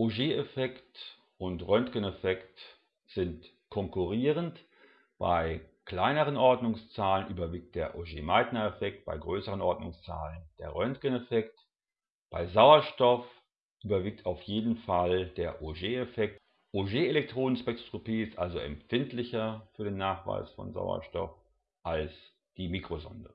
Auger-Effekt und Röntgeneffekt sind konkurrierend. Bei kleineren Ordnungszahlen überwiegt der Auger-Meitner-Effekt, bei größeren Ordnungszahlen der Röntgeneffekt. Bei Sauerstoff überwiegt auf jeden Fall der Auger-Effekt. Auger-Elektronenspektroskopie ist also empfindlicher für den Nachweis von Sauerstoff als die Mikrosonde